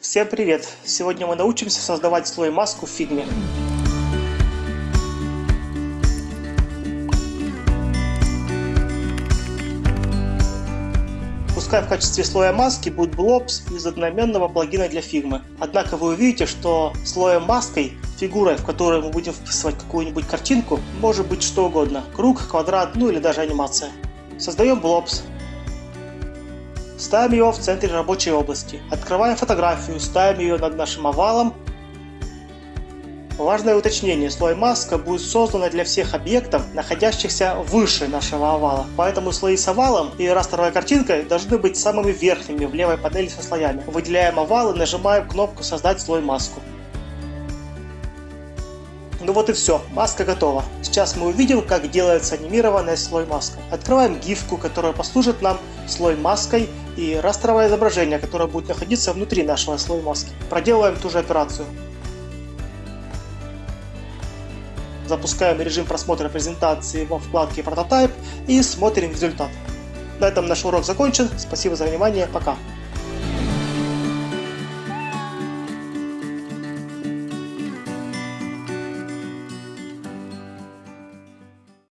Всем привет! Сегодня мы научимся создавать слой маску в фигме. Пускай в качестве слоя маски будет Blobs из одноименного плагина для фигмы. Однако вы увидите, что слоем маской, фигурой, в которую мы будем вписывать какую-нибудь картинку, может быть что угодно. Круг, квадрат, ну или даже анимация. Создаем Blobs. Ставим его в центре рабочей области. Открываем фотографию, ставим ее над нашим овалом. Важное уточнение, слой маска будет создана для всех объектов, находящихся выше нашего овала. Поэтому слои с овалом и растровой картинкой должны быть самыми верхними в левой панели со слоями. Выделяем овал и нажимаем кнопку «Создать слой маску». Ну вот и все, маска готова. Сейчас мы увидим, как делается анимированная слой маска. Открываем гифку, которая послужит нам слой маской и растровое изображение, которое будет находиться внутри нашего слоя маски. Проделываем ту же операцию. Запускаем режим просмотра презентации во вкладке Prototype и смотрим результат. На этом наш урок закончен. Спасибо за внимание. Пока.